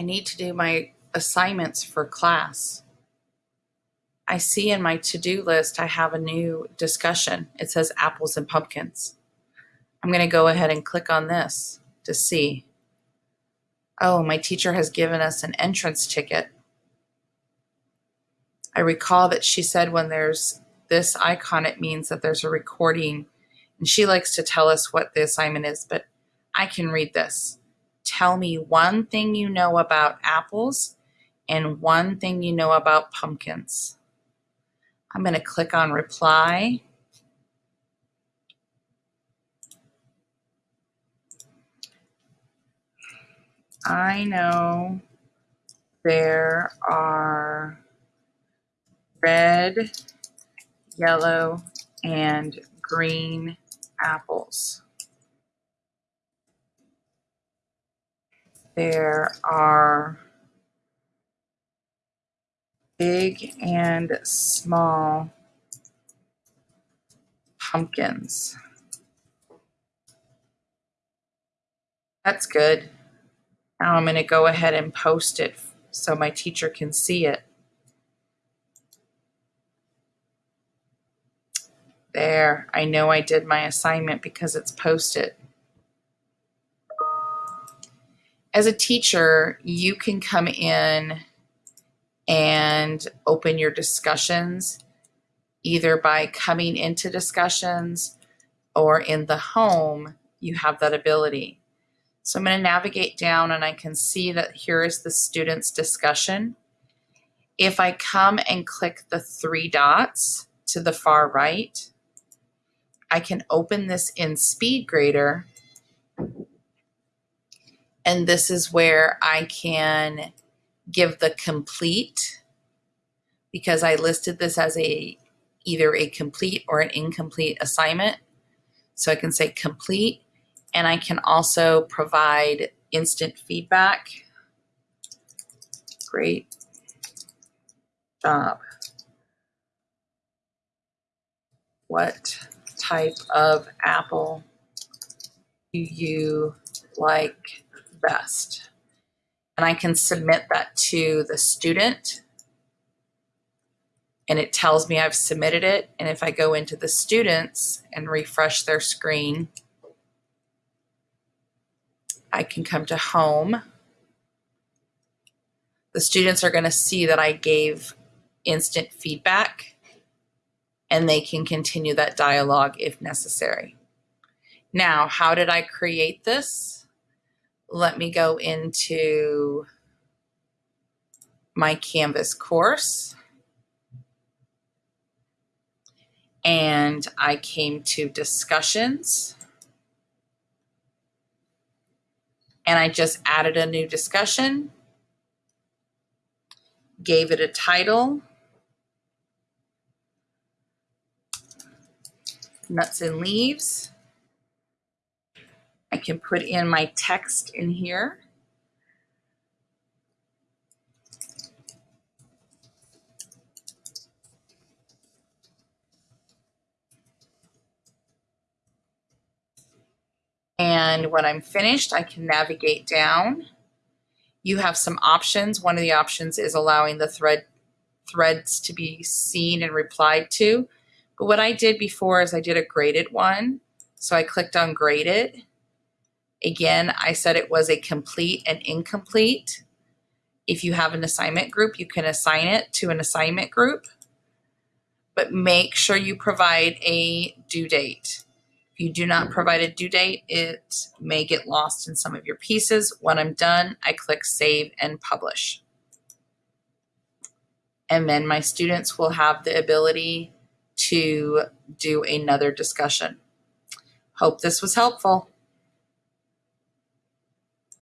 I need to do my assignments for class. I see in my to-do list I have a new discussion. It says apples and pumpkins. I'm going to go ahead and click on this to see. Oh, my teacher has given us an entrance ticket. I recall that she said when there's this icon, it means that there's a recording. And she likes to tell us what the assignment is, but I can read this. Tell me one thing you know about apples and one thing you know about pumpkins. I'm going to click on reply. I know there are red, yellow, and green apples. There are big and small pumpkins. That's good. Now I'm going to go ahead and post it so my teacher can see it. There, I know I did my assignment because it's posted. As a teacher, you can come in and open your discussions either by coming into discussions or in the home, you have that ability. So I'm going to navigate down and I can see that here is the student's discussion. If I come and click the three dots to the far right, I can open this in SpeedGrader. And this is where I can give the complete because I listed this as a either a complete or an incomplete assignment. So I can say complete and I can also provide instant feedback. Great job. What type of apple do you like best? And I can submit that to the student and it tells me I've submitted it. And if I go into the students and refresh their screen, I can come to home. The students are going to see that I gave instant feedback and they can continue that dialogue if necessary. Now, how did I create this? Let me go into my Canvas course. And I came to discussions. And I just added a new discussion, gave it a title, nuts and leaves. I can put in my text in here. And when I'm finished, I can navigate down. You have some options. One of the options is allowing the thread threads to be seen and replied to. But what I did before is I did a graded one. So I clicked on graded. Again, I said it was a complete and incomplete. If you have an assignment group, you can assign it to an assignment group. But make sure you provide a due date. If you do not provide a due date, it may get lost in some of your pieces. When I'm done, I click Save and Publish. And then my students will have the ability to do another discussion. Hope this was helpful.